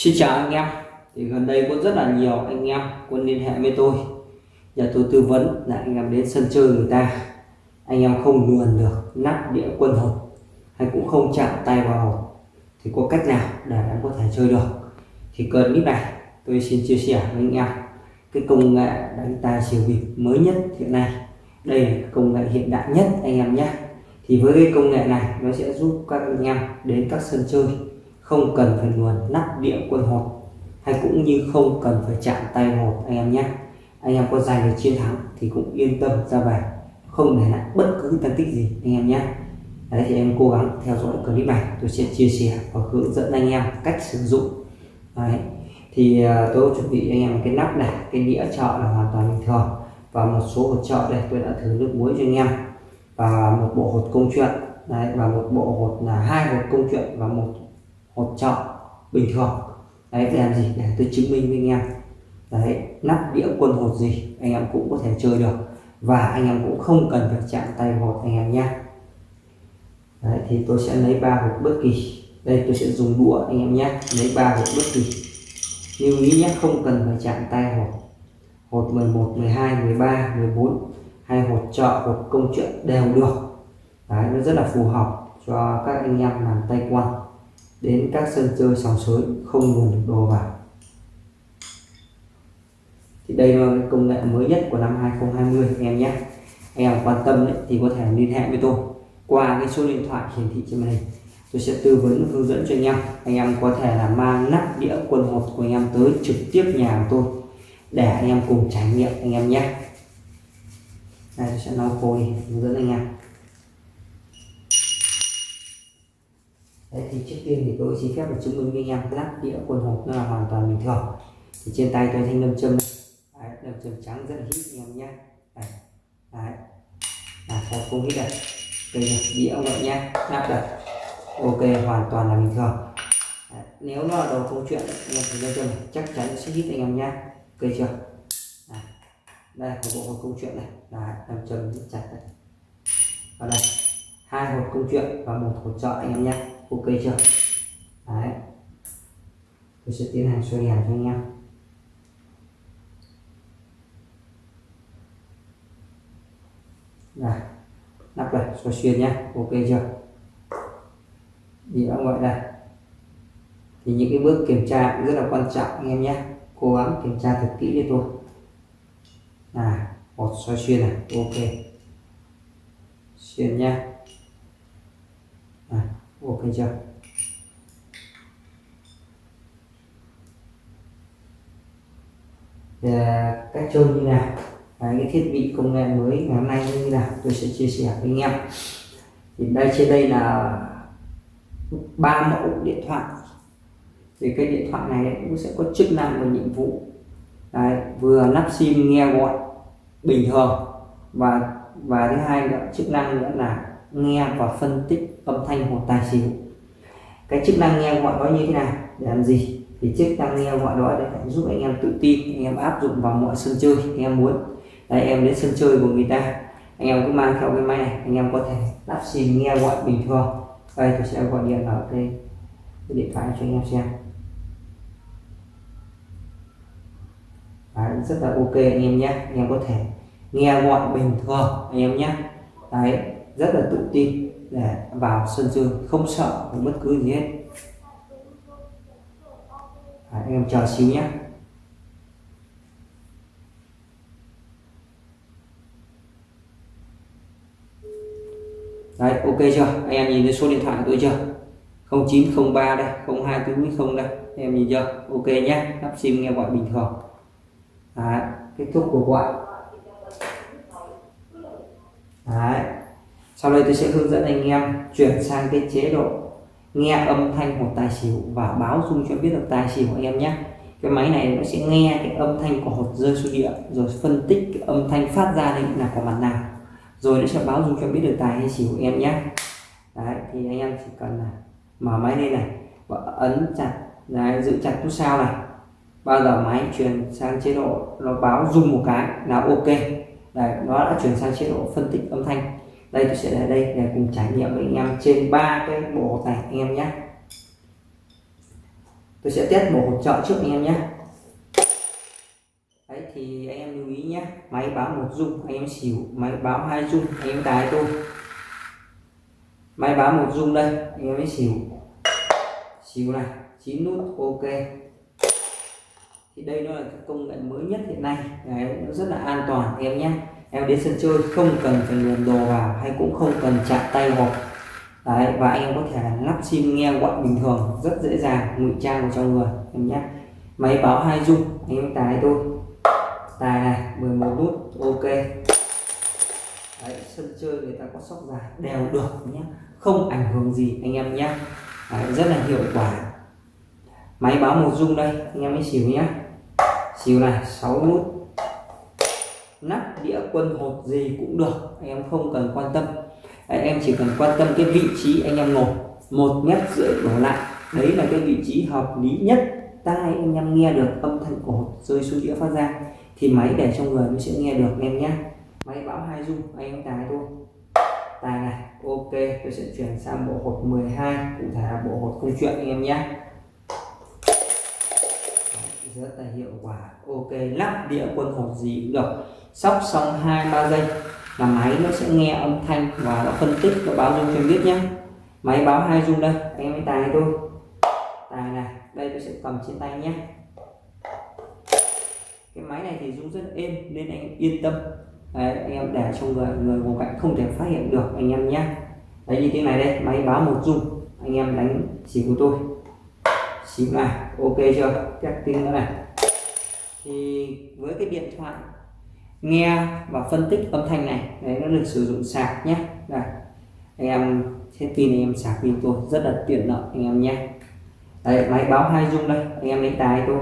Xin chào anh em. Thì gần đây có rất là nhiều anh em quân liên hệ với tôi. Nhờ tôi tư vấn là anh em đến sân chơi người ta. Anh em không luồn được nắp đĩa quân hộp hay cũng không chạm tay vào hộp. Thì có cách nào để em có thể chơi được? Thì cần clip này tôi xin chia sẻ với anh em. Cái công nghệ đánh tài xỉu bịp mới nhất hiện nay. Đây là công nghệ hiện đại nhất anh em nhé. Thì với cái công nghệ này, nó sẽ giúp các anh em đến các sân chơi không cần phải luồn nắp đĩa quân hộp hay cũng như không cần phải chạm tay hộp anh em nhé. Anh em có giành được chiến thắng thì cũng yên tâm ra về không để lại bất cứ tăng tích gì anh em nhé. Đấy thì em cố gắng theo dõi clip này tôi sẽ chia sẻ và hướng dẫn anh em cách sử dụng. Đấy thì à, tôi chuẩn bị anh em cái nắp này cái đĩa chợ là hoàn toàn bình thường và một số hột trợ đây tôi đã thử nước muối cho anh em và một bộ hột công chuyện. Đấy, và một bộ hột là hai hột công chuyện và một một chọn bình thường. Đấy để làm gì? Để tôi chứng minh với anh em. Đấy, nắp đĩa quân hột gì, anh em cũng có thể chơi được. Và anh em cũng không cần phải chạm tay hột anh em nhé. Đấy, thì tôi sẽ lấy ba hột bất kỳ. Đây, tôi sẽ dùng đũa anh em nhé. Lấy ba hột bất kỳ. Lưu ý nhé, không cần phải chạm tay hột. Hột 11 12 13 14 hay hột trợ hột công chuyện đều được. Đấy, nó rất là phù hợp cho các anh em làm tay quan đến các sân chơi sòng sới không nguồn được đồ vào thì đây là cái công nghệ mới nhất của năm 2020 anh em nhé. Anh em quan tâm đấy, thì có thể liên hệ với tôi qua cái số điện thoại hiển thị trên màn hình. Tôi sẽ tư vấn hướng dẫn cho anh em. Anh em có thể là mang nắp đĩa quần hộp của anh em tới trực tiếp nhà của tôi để anh em cùng trải nghiệm anh em nhé. Đây tôi sẽ nấu khô đi hướng dẫn anh em. Đấy, thì trước tiên thì tôi xin phép được chứng minh với anh em. Lắp đĩa quần hộp là hoàn toàn bình thường. Thì trên tay tôi thanh lâm châm. Đấy, lâm châm trắng rất là hít anh em nhé. Đấy, đấy. là sao không hít đây đây là đĩa vậy nhé. Lắp đặt ok hoàn toàn là bình thường. Đấy, nếu nó là đầu câu chuyện anh em thì lâm châm chắc chắn sẽ hít anh em nhé. Ok chưa? Đấy. đây là bộ hộp câu chuyện này. Đấy, lâm châm rất chặt đây ở đây hai hộp câu chuyện và một hộp trợ anh em nhé ok chưa? Đấy. Tôi sẽ tiến hành xoay đèn cho anh em. Đây. Nắp này, xoay xuyên nhé ok chưa? Đĩa ngoại gọi đây. Thì những cái bước kiểm tra rất là quan trọng, anh em nhé cố gắng kiểm tra thật kỹ cho tôi. Này một xoay xuyên này. Ok. Xuyên nhé này ok chưa và cách chơi như nào? Và cái thiết bị công nghệ mới ngày hôm nay như nào? Tôi sẽ chia sẻ với anh em. Thì đây trên đây là ba mẫu điện thoại. Thì cái điện thoại này cũng sẽ có chức năng và nhiệm vụ. Đấy, vừa lắp sim nghe gọi bình thường. Và và thứ hai là chức năng nữa là nghe và phân tích âm thanh hoặc tài xỉu. Cái chức năng nghe gọi đó như thế nào? Để làm gì? Thì chức năng nghe gọi đó để giúp anh em tự tin anh em áp dụng vào mọi sân chơi anh em muốn. Đây em đến sân chơi của người ta anh em cứ mang theo cái máy này anh em có thể lắp sim nghe gọi bình thường. Đây tôi sẽ gọi điện ở cái, cái điện thoại cho anh em xem. Đấy, rất là ok anh em nhé. Anh em có thể nghe gọi bình thường anh em nhé. Đấy rất là tự tin để vào sân chơi không sợ bất cứ gì hết. À, anh em chờ xíu nhé đấy ok chưa? Anh em nhìn thấy số điện thoại của tôi chưa? 0903 đây 0240 đây. Anh em nhìn chưa? Ok nhé lắp sim nghe gọi bình thường. Đấy, kết thúc cuộc gọi. Đấy sau đây tôi sẽ hướng dẫn anh em chuyển sang cái chế độ nghe âm thanh hột tài xỉu và báo dung cho biết được tài xỉu anh em nhé. Cái máy này nó sẽ nghe cái âm thanh của hột rơi xuống địa rồi phân tích cái âm thanh phát ra đây là của mặt nào. Rồi nó sẽ báo dung cho biết được tài hay xỉu em nhé. Đấy thì anh em chỉ cần là mở máy lên này và ấn chặt đấy, giữ chặt nút sao này. Bao giờ máy chuyển sang chế độ nó báo dung một cái là ok. Đấy nó đã chuyển sang chế độ phân tích âm thanh đây tôi sẽ để đây. Để cùng trải nghiệm với anh em trên ba cái bộ hột này anh em nhé. Tôi sẽ test bộ hột trợ trước anh em nhé. Đấy thì anh em lưu ý nhé. Máy báo một dung anh em xỉu. Máy báo hai dung anh em tài tôi. Máy báo một dung đây anh em mới xỉu. Xỉu này chín nút ok. Thì đây nó là công nghệ mới nhất hiện nay. Đấy, nó rất là an toàn em nhé em đến sân chơi không cần phải luồn đồ vào hay cũng không cần chạm tay hộp. Đấy và anh em có thể lắp sim nghe gọi bình thường rất dễ dàng ngụy trang vào trong người em nhé. Máy báo hai dung anh em tài tôi tài này 11 nút ok. Đấy, sân chơi người ta có sóc dài đều được nhé. Không ảnh hưởng gì anh em nhé. Đấy, rất là hiệu quả. Máy báo một dung đây anh em mới xỉu nhé. Xỉu này 6 nút nắp đĩa quân hột gì cũng được anh em không cần quan tâm. Đấy, em chỉ cần quan tâm cái vị trí anh em ngồi một mét rưỡi đổ lại. Đấy là cái vị trí hợp lý nhất tai anh em nghe được âm thanh của hột rơi xuống đĩa phát ra thì máy để trong người nó sẽ nghe được em nhé máy báo hai dung anh em tài thôi. Tài này ok tôi sẽ chuyển sang bộ hột 12 cụ thể là bộ hột công chuyện anh em nhé rất là hiệu quả ok lắp đĩa quân hột gì cũng được. Sóc xong hai ba giây là máy nó sẽ nghe âm thanh và nó phân tích nó báo dung cho em biết nhé. Máy báo hai dung đây anh em tài tôi tài này đây tôi sẽ cầm trên tay nhé. Cái máy này thì dung rất êm nên anh yên tâm. Đấy, anh em để trong người người ngồi cạnh không thể phát hiện được anh em nhé. Đấy như thế này đây máy báo một dung anh em đánh chỉ của tôi xíu này ok chưa? Chắc tin nữa này. Thì với cái điện thoại nghe và phân tích âm thanh này đấy nó được sử dụng sạc nhé. Này anh em hết pin anh em sạc pin tôi rất là tiện lợi anh em nhé. Đấy máy báo hai dung đây anh em lấy tài tôi.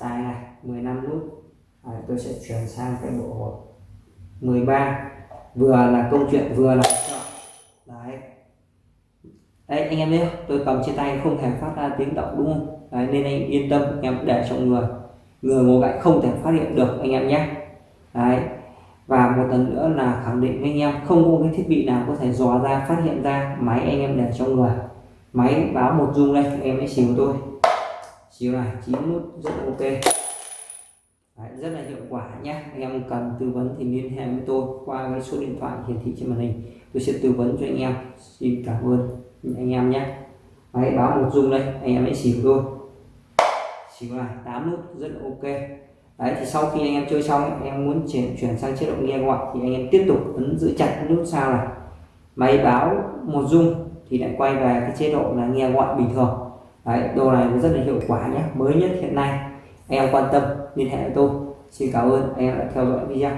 Tài này 15 nút. À, tôi sẽ chuyển sang cái bộ 13 vừa là câu chuyện vừa là đấy đấy anh em nhé tôi cầm trên tay không thể phát ra tiếng động đúng không? Đấy, nên anh yên tâm anh em để trong người người ngồi cạnh không thể phát hiện được anh em nhé. Đấy và một lần nữa là khẳng định với anh em không có cái thiết bị nào có thể dò ra phát hiện ra máy anh em để trong người. Máy báo một dung đây em hãy xỉu tôi. Xỉu này chín nút rất ok. Đấy, rất là hiệu quả nhé. Anh em cần tư vấn thì liên hệ với tôi qua cái số điện thoại hiển thị trên màn hình. Tôi sẽ tư vấn cho anh em. Xin cảm ơn anh em nhé. Máy báo một dung đây, anh em hãy xỉu tôi xỉu này 8 nút, rất là ok. Đấy, thì sau khi anh em chơi xong anh em muốn chuyển chuyển sang chế độ nghe gọi, thì anh em tiếp tục ấn giữ chặt nút sao này. Máy báo một dung thì lại quay về cái chế độ là nghe gọi bình thường. Đấy, đồ này rất là hiệu quả nhé. Mới nhất hiện nay, anh em quan tâm, liên hệ với tôi. Xin cảm ơn, anh em đã theo dõi video.